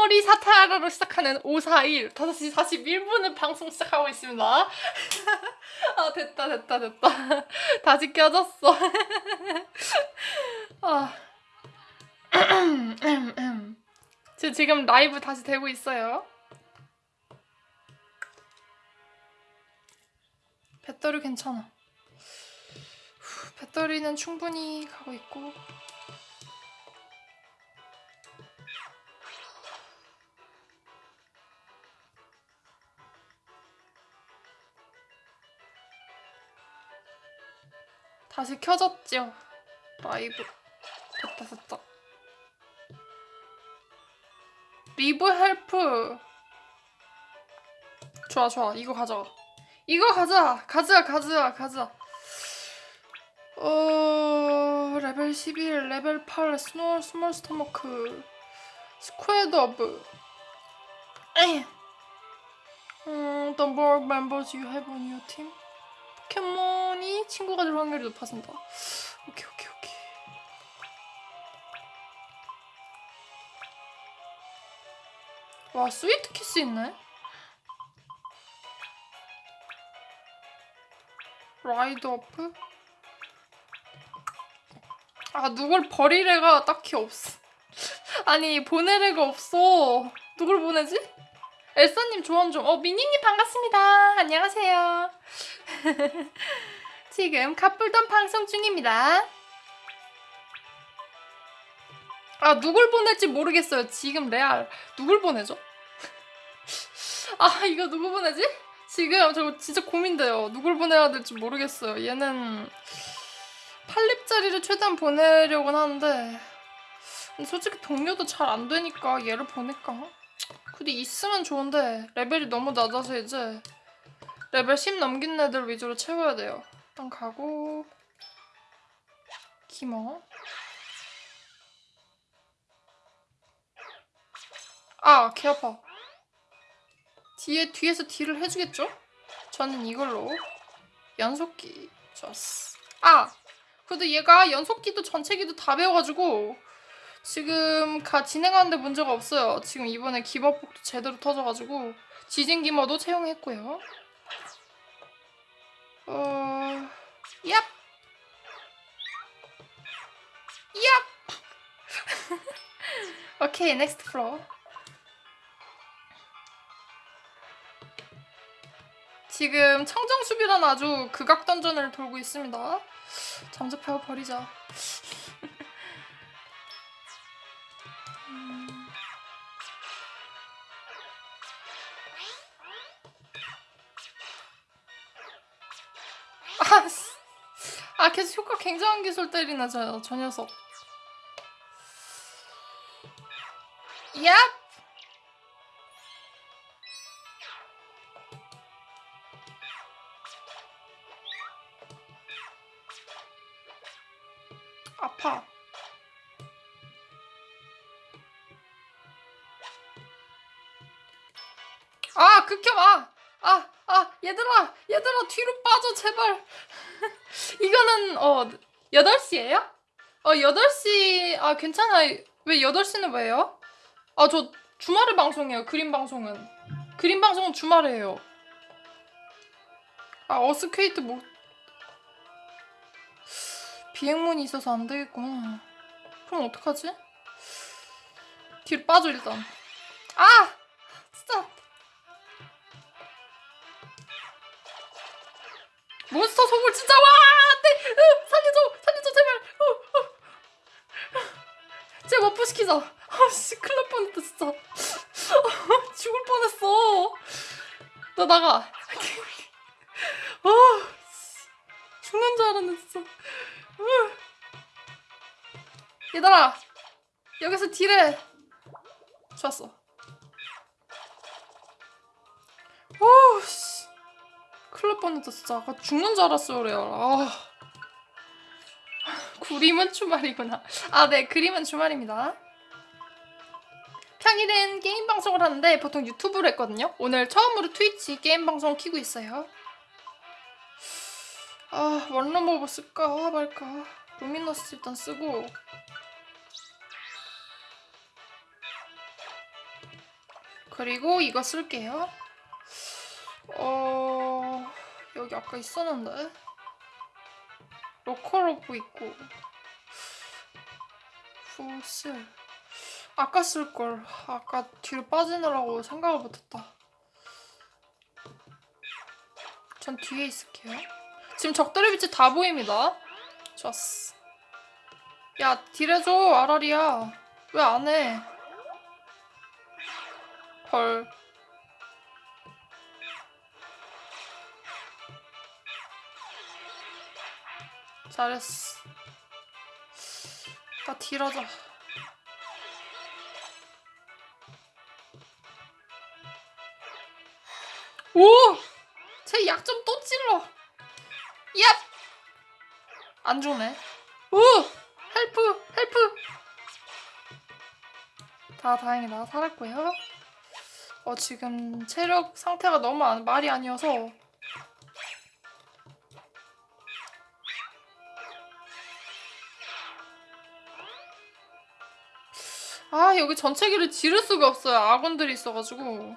코모리 사타라로 시작하는 541 5시 41분을 방송 시작하고 있습니다. 아 됐다 됐다 됐다. 다시 껴졌어. 아. 저 지금 라이브 다시 되고 있어요. 배터리 괜찮아. 후, 배터리는 충분히 가고 있고. 다시 켜졌죠. 라이브. 됐다 됐다. 리브 헬프. 좋아 좋아 이거 가져. 이거 가자 가자 가자 가자. 어 레벨 11 레벨 8 스노우 스몰 스토머크 스퀘드 오브 에이. 음, the more members 포켓몬이 친구가 될 확률이 높아진다. 오케이 오케이 오케이. 와 Sweet Kiss 있네. ride up? 아 누굴 버릴 애가 딱히 없어. 아니 보낼 애가 없어. 누굴 보내지? 엘사님 조언 좀. 어 미니님 반갑습니다. 안녕하세요. 지금 카풀던 방송 중입니다. 아 누굴 보낼지 모르겠어요. 지금 레알 누굴 보내죠? 아 이거 누구 보내지? 지금 저 진짜 고민돼요. 누굴 보내야 될지 모르겠어요. 얘는 8립짜리를 최대한 보내려고는 하는데 솔직히 동료도 잘 안 되니까 얘를 보낼까? 근데 있으면 좋은데 레벨이 너무 낮아서 이제 레벨 10 넘긴 애들 위주로 채워야 돼요. 일단 가고 기머 아, 개 아파. 뒤에, 뒤에서 딜을 해주겠죠? 저는 이걸로 연속기 좋았어. 아! 그래도 얘가 연속기도 전체기도 다 배워가지고 지금 가 진행하는데 문제가 없어요. 지금 이번에 기머폭도 제대로 터져가지고 지진 기머도 채용했고요. 어... 얍! 얍! 오케이, next floor. 지금 청정수비란 아주 극악 던전을 돌고 있습니다. 잠재워 버리자. 아 계속 효과 굉장한 기술 때리나 저, 저 녀석. 얍! 아파. 아, 극혐, 아! 아, 아, 얘들아, 얘들아, 뒤로 빠져, 제발. 어, 8시예요? 어, 8시, 아, 괜찮아. 왜 8시는 왜요? 아, 저 주말에 방송해요, 그림 방송은. 그림 방송은 주말에 해요. 아, 어스케이트 못, 비행문이 있어서 안 되겠구나. 그럼 어떡하지? 뒤로 빠져 일단. 아! 진짜. 몬스터 소굴 진짜 와! 안돼! 으, 살려줘! 살려줘 제발! 어, 어. 쟤 워프 시키자. 아씨 큰일 날 뻔했다 진짜. 어, 죽을 뻔했어. 너 나가. 어, 죽는 줄 알았네 진짜. 얘들아 여기서 딜해 좋았어 오씨 큰일 날 뻔했다 진짜 아까 죽는 줄 알았어 그래요 아. 그림은 주말이구나. 아 네 그림은 주말입니다. 평일엔 게임 방송을 하는데 보통 유튜브로 했거든요. 오늘 처음으로 트위치 게임 방송 키고 있어요. 아 One-Room Orb 쓸까 말까. Luminous 일단 쓰고. 그리고 이거 쓸게요. 어 여기 아까 있었는데 Rollcall Orb 있고 후슬 아까 쓸걸 아까 뒤로 빠지느라고 생각을 못했다. 전 뒤에 있을게요. 지금 적들의 빛이 다 보입니다. 좋았어. 야 딜해줘 아라리야. 왜 안 해? 헐. 잘했어. 나 딜하자. 오! 제약좀또 찔러. 얍! 안 좋네. 오! 헬프! 헬프! 다 다행이다. 살았고요. 어, 지금 체력 상태가 너무 안- 말이 아니어서 아 여기 전체기를 지를 수가 없어요 아군들이 있어가지고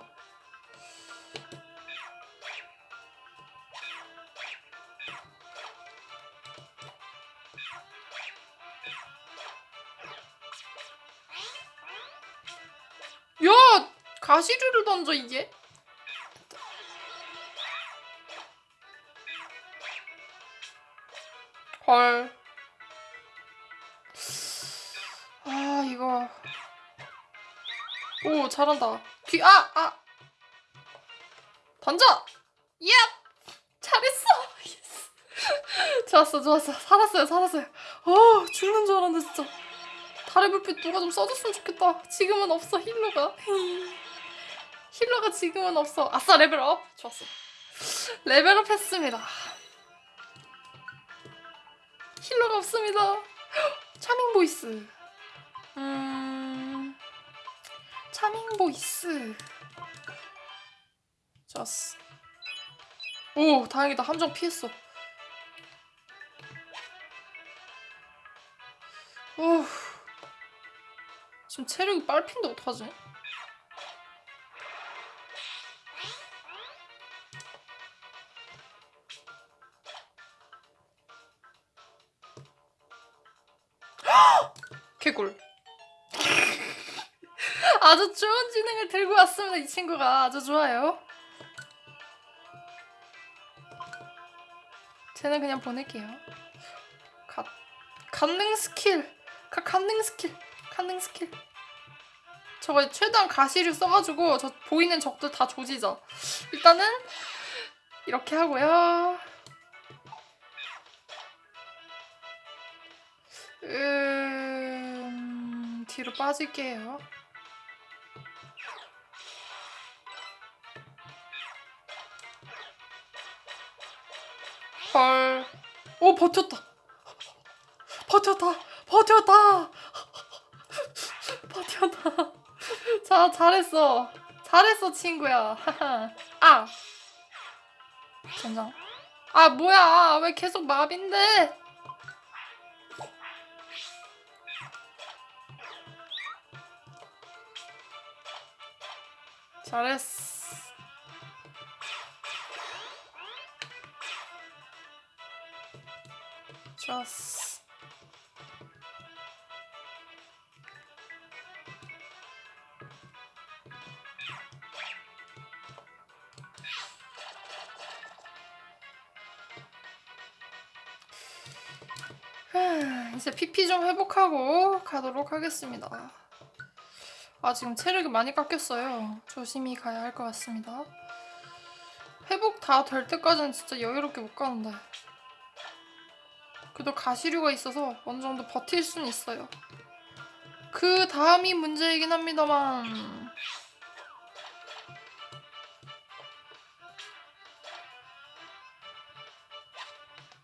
야 가시류를 던져 이게 헐. 아, 이거. 오, 잘한다. 뒤, 아, 아. 던져! 예! 잘했어! yes. 좋았어, 좋았어. 살았어요, 살았어요. 어, 죽는 줄 알았는데, 진짜. 달의 불빛 누가 좀 써줬으면 좋겠다. 지금은 없어, healer가. healer가 지금은 없어. 아싸, level up! 좋았어. level up 했습니다. healer가 없습니다. Charming Voice. 음. Charming Voice. 좋았어. 오, 다행이다. 함정 피했어. 오. 지금 체력이 빨핀데 어떡하지? 개꿀. 아주 좋은 지능을 들고 왔습니다. 이 친구가 아주 좋아요. 쟤는 그냥 보낼게요. 갓 간능 스킬. 가 간능 스킬. 간능 스킬. 저거 최대한 가시류 써가지고 저 보이는 적들 다 조지자. 일단은 이렇게 하고요. 음, 뒤로 빠질게요. 버텼다. 버텼다. 버텼다. 버텼다. 자, 잘했어. 잘했어, 친구야. 아. 전장. 아, 뭐야. 왜 계속 마비인데? 잘했어. 좋았어. 후, 이제 PP 좀 회복하고 가도록 하겠습니다. 아 지금 체력이 많이 깎였어요. 조심히 가야 할 것 같습니다. 회복 다 될 때까지는 진짜 여유롭게 못 가는데 그래도 가시류가 있어서 어느 정도 버틸 수는 있어요. 그 다음이 문제이긴 합니다만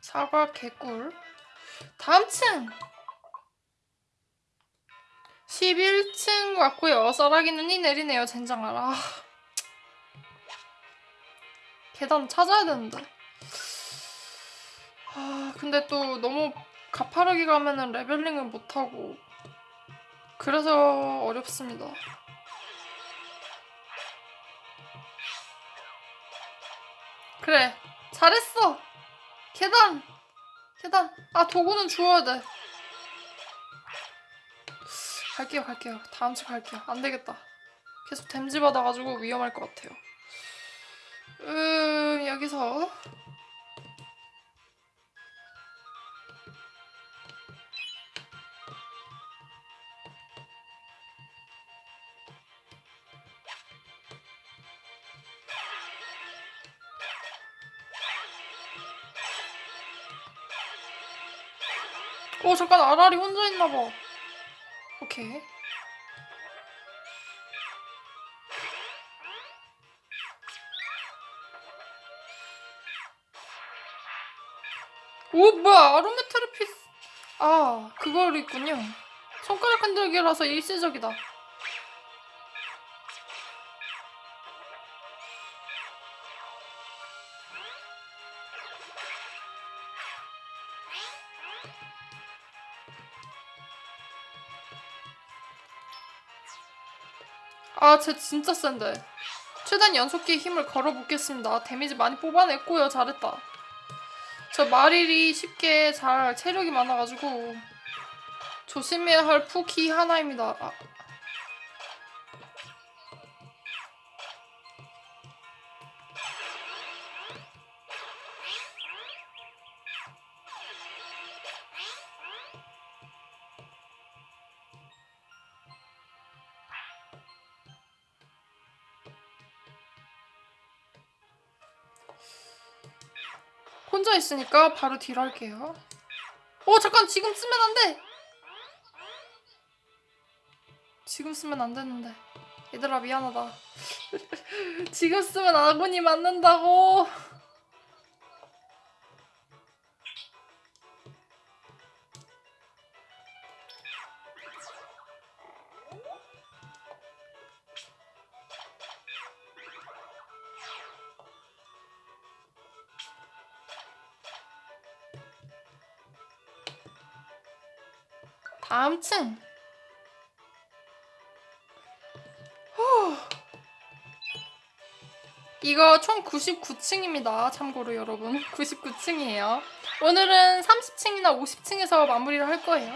사과 개꿀 다음 층 11층 왔고요. 썰라기 눈이 내리네요. 젠장알. 아. 계단 찾아야 되는데. 아 근데 또 너무 가파르게 가면은 레벨링을 못하고 그래서 어렵습니다. 그래 잘했어! 계단! 계단! 아 도구는 주워야 돼. 갈게요 갈게요. 다음 주 갈게요. 안 되겠다. 계속 댐지 받아가지고 위험할 것 같아요. 음 여기서 어 잠깐 아라리 혼자 있나봐. 오케이. 오 뭐야 아로메테르피스. 아 그걸 있군요. 손가락 흔들기라서 일시적이다 아쟤 진짜 센데 최단 연속기에 힘을 걸어보겠습니다 데미지 많이 뽑아냈고요 잘했다 저 마릴이 쉽게 잘 체력이 많아가지고 조심해야 할 푸키 하나입니다. 아. 혼자 있으니까 바로 딜 할게요. 어 잠깐 지금 쓰면 안 돼. 지금 쓰면 안 되는데. 얘들아 미안하다. 지금 쓰면 아군이 맞는다고. 다음 층. 후. 이거 총 99층입니다. 참고로 여러분. 99층이에요. 오늘은 30층이나 50층에서 마무리를 할 거예요.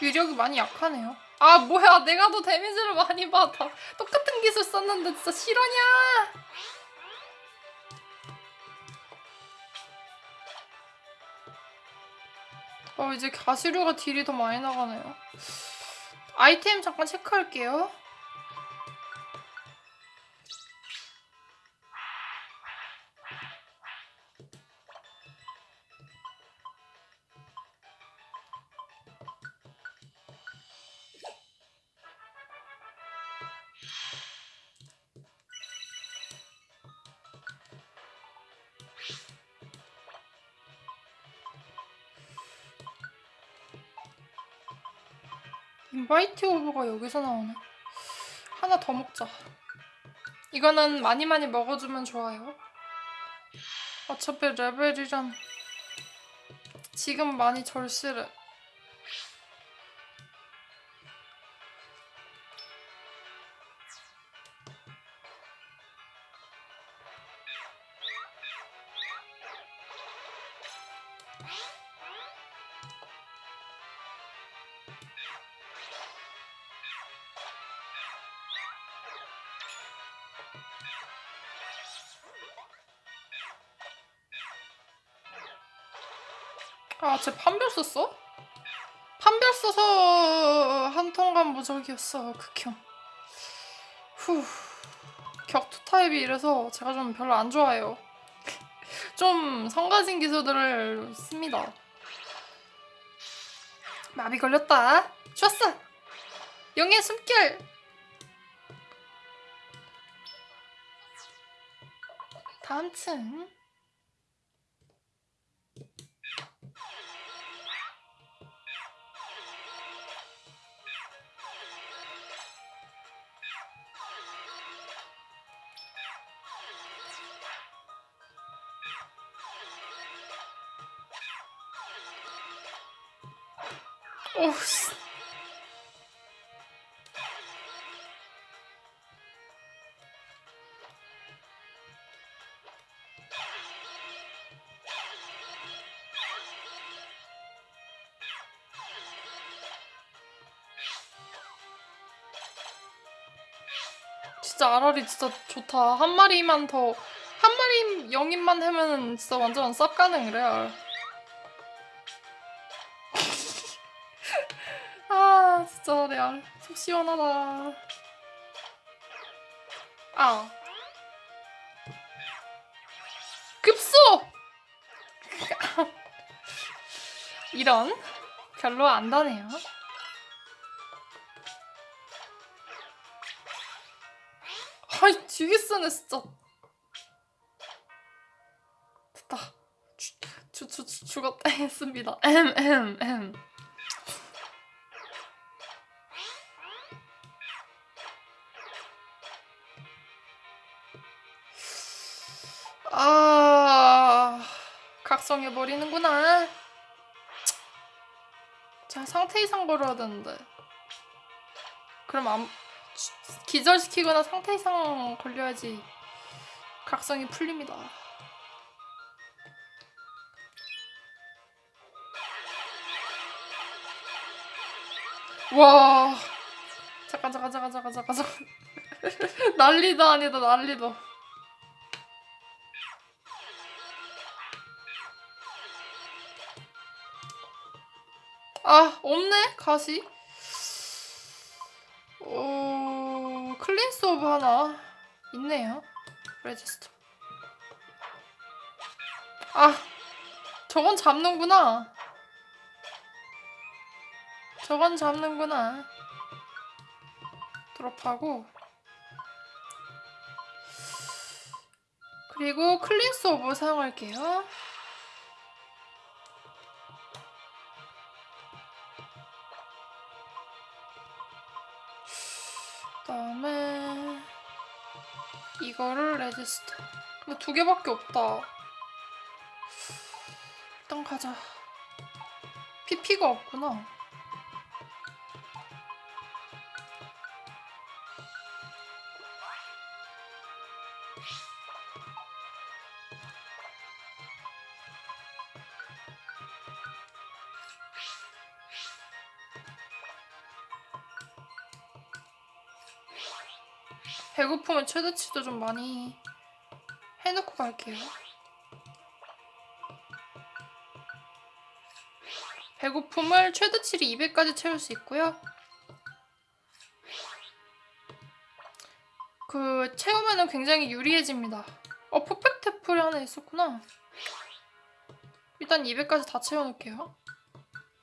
위력이 많이 약하네요. 아 뭐야 내가 더 데미지를 많이 받아. 똑같은 기술 썼는데 진짜 실화냐? 어 이제 가시류가 딜이 더 많이 나가네요. 아이템 잠깐 체크할게요. 인바이트 오버가 여기서 나오네. 하나 더 먹자. 이거는 많이 많이 먹어주면 좋아요. 어차피 레벨이란 지금 많이 절실해. 저격이었어 극혐 후 격투 타입이 이래서 제가 좀 별로 안 좋아해요. 좀 성가진 기술들을 씁니다. 마비 걸렸다. 좋았어. 영의 숨결. 다음 층. 오, 씨. 진짜 아라리 진짜 좋다. 한 마리만 더, 한 마리 영입만 하면은 진짜 완전 쌉 가능 레알. 진짜 레알 속 시원하다. 아 급소. 이런 별로 안 다네요. 아이 되게 쓰네 진짜. 됐다. 주, 주, 주, 주 죽었다 했습니다. 엠엠엠. 각성해 버리는구나. 자 상태 이상 걸어야 되는데. 그럼 안 기절시키거나 상태 이상 걸려야지 각성이 풀립니다. 와 잠깐 잠깐 잠깐 잠깐 잠깐 잠깐 난리다 아니다 난리다 아 없네 가시. 오 Cleanse Orb 하나 있네요. register. 아 저건 잡는구나. 저건 잡는구나. drop하고. 그리고 Cleanse Orb 사용할게요 다음에 이거를 레지스터 근데 두 개밖에 없다. 일단 가자. PP가 없구나 배고프면 최대치도 좀 많이 해놓고 갈게요. 배고픔을 최대치를 200까지 채울 수 있고요. 그 채우면은 굉장히 유리해집니다. 어 퍼펙트 풀이 하나 있었구나. 일단 200까지 다 채워놓을게요.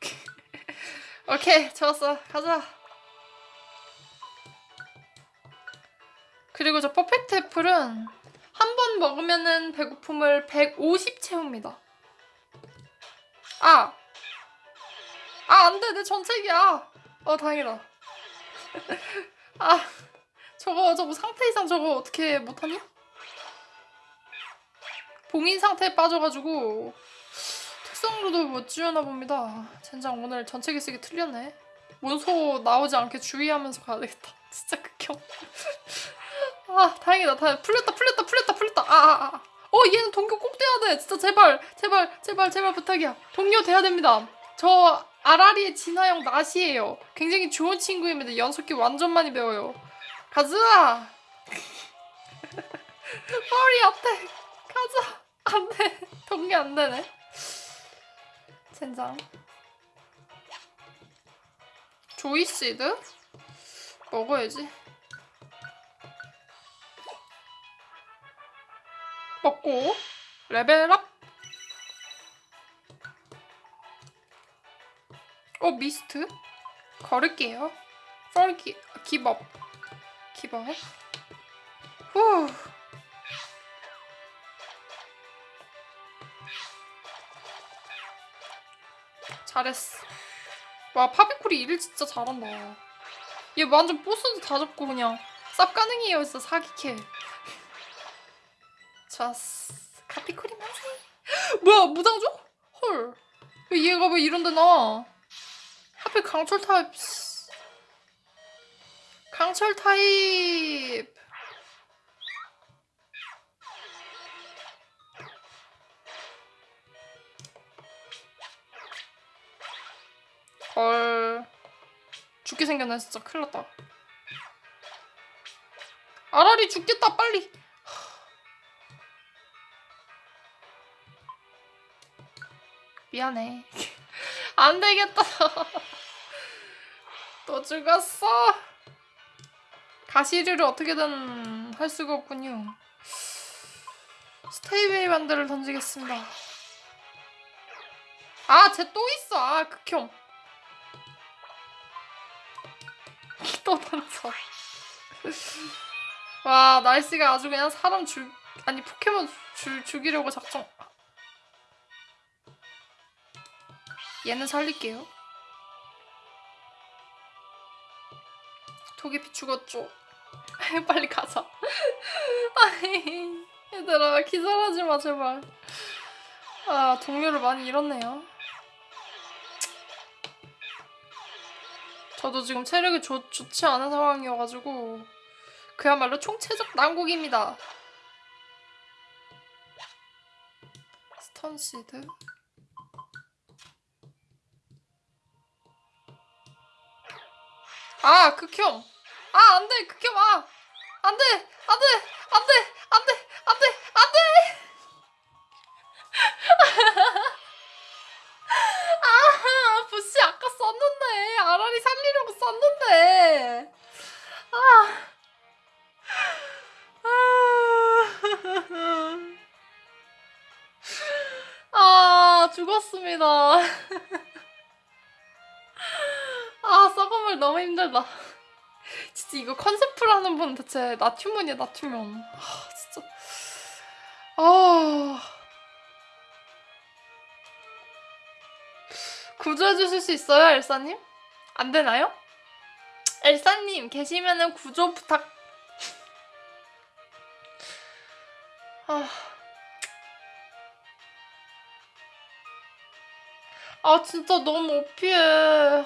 오케이 좋았어 가자. 그리고 저 퍼펙트 애플은 한 번 먹으면 은 배고픔을 150 채웁니다. 아! 아, 안 돼. 내 전책이야. 어, 다행이다. 아, 저거, 저거 상태 이상 저거 어떻게 못하니? 봉인 상태에 빠져가지고 특성으로도 못 지우나 봅니다. 젠장 오늘 전체기 쓰기 틀렸네. 문소 나오지 않게 주의하면서 가야 되겠다. 진짜 극혐. 아 다행이다. 다행 풀렸다 풀렸다 풀렸다 풀렸다. 아아아. 아, 아. 어 얘는 동료 꼭 돼야 돼. 진짜 제발 제발 제발 제발 부탁이야. 동료 돼야 됩니다. 저 아라리의 진화형 낫이에요. 굉장히 좋은 친구입니다. 연속기 완전 많이 배워요. 가즈아 허리 어때 가자! 안돼. 동료 안되네. 젠장. 조이시드? 먹어야지 먹고 레벨업! 어 미스트? 걸을게요. 썰기 기법. 기법 후. 잘했어. 와 파비코리 일을 진짜 잘한다. 얘 완전 보스도 다 잡고 그냥 쌉 가능해요 진짜 사기캐. 좋았어. 파비코리 만세. 뭐야 무장조? 헐. 왜 얘가 왜 이런데 나와? 하필 강철 타입. 씨. 강철 타입. 헐. 죽게 생겼네 진짜 큰일 났다. 아라리 죽겠다 빨리. 미안해. 안 되겠다. 또 죽었어. 가시류를 어떻게든 할 수가 없군요. 스테이웨이 반드를 던지겠습니다. 아, 쟤 또 있어. 아, 극혐. 또 던져. 와, 날씨가 아주 그냥 사람 죽 아니 포켓몬 주, 죽이려고 작정. 얘는 살릴게요. 도깨비 죽었죠. 빨리 가자. 얘들아 기절하지 마 제발. 아 동료를 많이 잃었네요. 저도 지금 체력이 좋, 좋지 않은 상황이어가지고 그야말로 총체적 난국입니다. Stun Seed 아 극혐 아 안돼 극혐 아. 안돼 안돼 안돼 안돼 안돼 안돼. 아 부시 아까 썼는데 아라리 살리려고 썼는데. 아. 아, 죽었습니다. 아, 썩어물 너무 힘들다. 진짜 이거 컨셉으로 하는 분 대체 나튜먼이야, 나튜먼. 아, 진짜. 아. 구조해 주실 수 있어요, 엘사님? 안 되나요? 엘사님, 계시면은 구조 부탁. 아. 아 진짜 너무 오피해.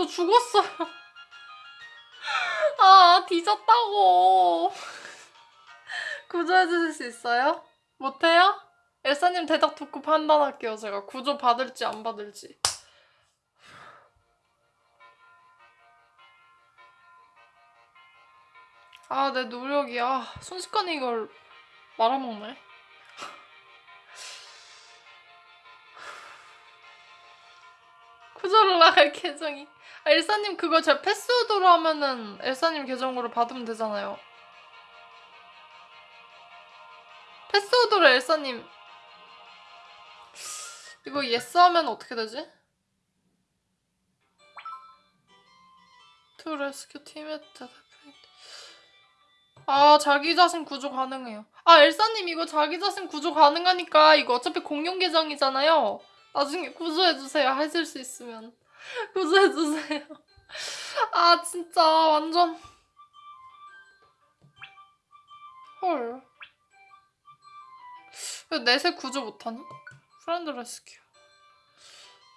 저 죽었어요. 아 뒤졌다고. 구조해 주실 수 있어요? 못해요? 엘사님 대답 듣고 판단할게요. 제가 구조 받을지 안 받을지. 아 내 노력이야. 순식간에 이걸 말아먹네. 구조를 나갈 계정이. 아, 엘사님 그거 제 패스워드로 하면은 엘사님 계정으로 받으면 되잖아요. 패스워드로 엘사님 이거 yes 하면 어떻게 되지? To rescue teammate 아 자기 자신 구조 가능해요. 아 엘사님 이거 자기 자신 구조 가능하니까 이거 어차피 공용 계정이잖아요. 나중에 구조해주세요. 하실 수 있으면. 구조해주세요. 아, 진짜, 완전. 헐. 왜 넷에 구조 못하니? Friend Rescue.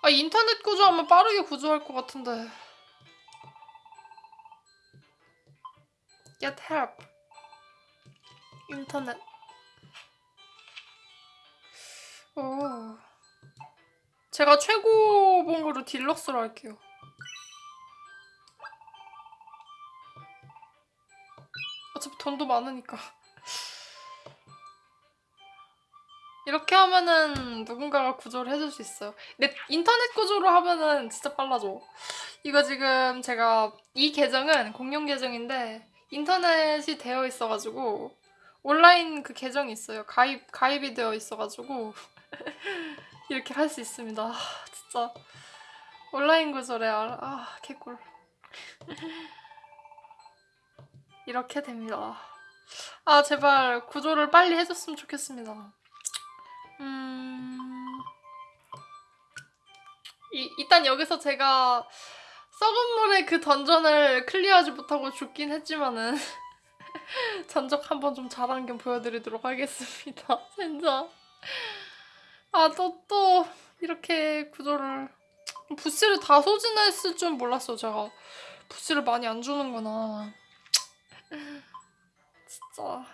아, 인터넷 구조하면 빠르게 구조할 것 같은데. Get help. 인터넷. 오. 제가 최고 본 거로 deluxe로 할게요. 어차피 돈도 많으니까. 이렇게 하면은 누군가가 구조를 해줄 수 있어요. 근데 인터넷 구조로 하면은 진짜 빨라져. 이거 지금 제가 이 계정은 공용 계정인데 인터넷이 되어 있어가지고 온라인 그 계정이 있어요. 가입 가입이 되어 있어가지고 이렇게 할 수 있습니다. 아, 진짜 온라인 구조래 아, 아 개꿀. 이렇게 됩니다. 아 제발 구조를 빨리 해줬으면 좋겠습니다. 음 이, 일단 여기서 제가 썩은 물의 그 던전을 클리어하지 못하고 죽긴 했지만은 전적 한번 좀 잘한 겸 보여드리도록 하겠습니다. 진짜. 아, 또, 또, 이렇게 구조를. 부시를 다 소진했을 줄 몰랐어, 제가. 부시를 많이 안 주는구나. 진짜.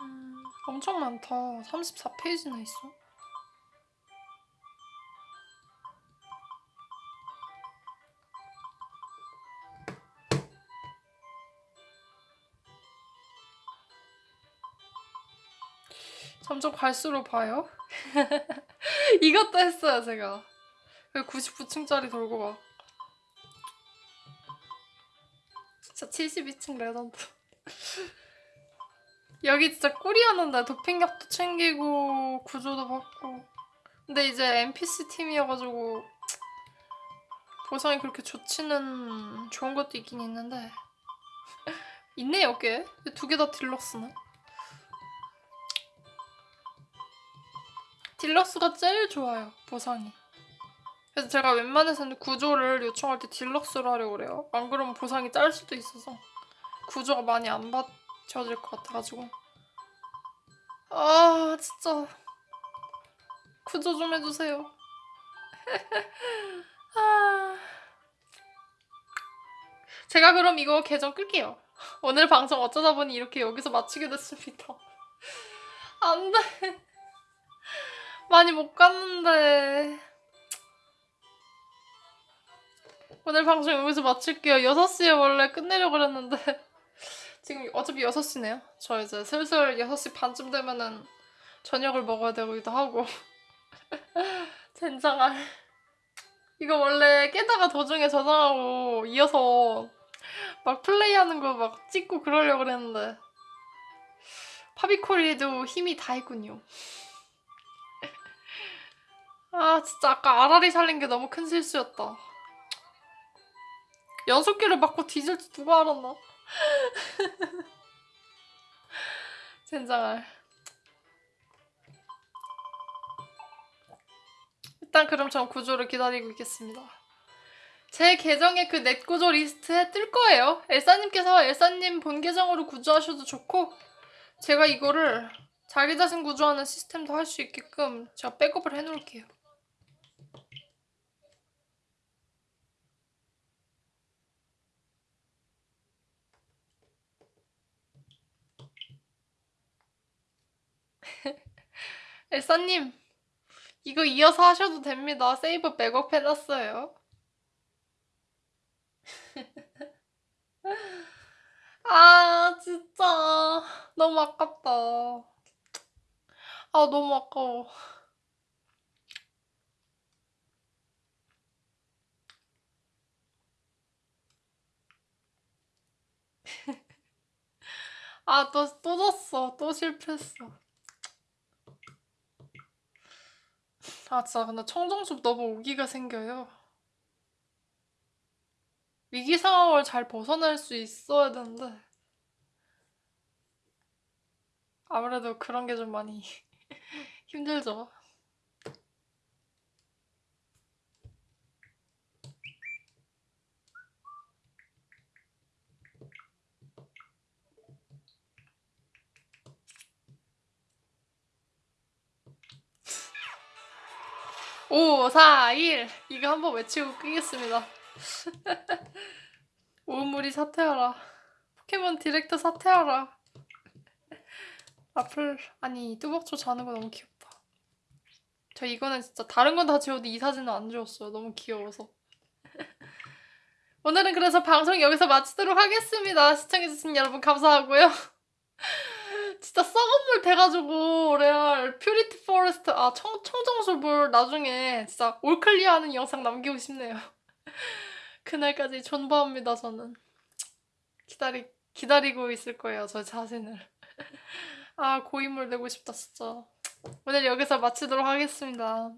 음, 엄청 많다. 34페이지나 있어. 점점 갈수록 봐요. 이것도 했어요, 제가. 그 99층짜리 돌고 막. 진짜 72층 레전드. 여기 진짜 꿀이었는데 도핑약도 챙기고 구조도 받고. 근데 이제 NPC 팀이어가지고 보상이 그렇게 좋지는 좋은 것도 있긴 있는데 있네요 꽤. 두 개 다 딜럭스네. 딜럭스가 제일 좋아요 보상이. 그래서 제가 웬만해서는 구조를 요청할 때 딜럭스로 하려고 그래요. 안 그러면 보상이 짤 수도 있어서 구조가 많이 안 받쳐질 것 같아가지고. 아 진짜 구조 좀 해주세요. 아... 제가 그럼 이거 계정 끌게요. 오늘 방송 어쩌다 보니 이렇게 여기서 마치게 됐습니다. 안 돼. 많이 못 갔는데. 오늘 방송 여기서 마칠게요. 6시에 원래 끝내려고 그랬는데. 지금 어차피 6시네요. 저 이제 슬슬 6시 반쯤 되면은 저녁을 먹어야 되기도 하고. 젠장할. 이거 원래 깨다가 도중에 저장하고 이어서 막 플레이하는 거 막 찍고 그러려고 그랬는데. 파비콜리도 힘이 다 있군요. 아 진짜 아까 아라리 살린 게 너무 큰 실수였다. 연속기를 맞고 뒤질지 누가 알았나? 젠장할. 일단 그럼 전 구조를 기다리고 있겠습니다. 제 계정에 그 net 구조 리스트에 뜰 거예요. 엘사님께서 엘사님 본 계정으로 구조하셔도 좋고 제가 이거를 자기 자신 구조하는 시스템도 할 수 있게끔 제가 백업을 해놓을게요. 엘사님 이거 이어서 하셔도 됩니다. 세이브 백업 해놨어요. 아 진짜 너무 아깝다. 아 너무 아까워. 아, 또, 또 졌어. 또 실패했어. 아, 진짜, 근데 청정숲 너무 오기가 생겨요. 위기 상황을 잘 벗어날 수 있어야 되는데. 아무래도 그런 게 좀 많이 힘들죠. 오, 4, 1 이거 한번 외치고 끄겠습니다. 오모리 사퇴하라. 포켓몬 디렉터 사퇴하라. 앞을 아니 뚜벅초 자는 거 너무 귀엽다. 저 이거는 진짜 다른 건 다 지워도 이 사진은 안 지웠어요. 너무 귀여워서. 오늘은 그래서 방송 여기서 마치도록 하겠습니다. 시청해주신 여러분 감사하고요. 진짜 썩은 물 돼가지고 레알 Purity Forest 아 청, 청정수물 나중에 진짜 all clear하는 영상 남기고 싶네요. 그날까지 존버합니다 저는. 기다리 기다리고 있을 거예요 저 자신을. 아 고인물 되고 싶다 진짜. 오늘 여기서 마치도록 하겠습니다.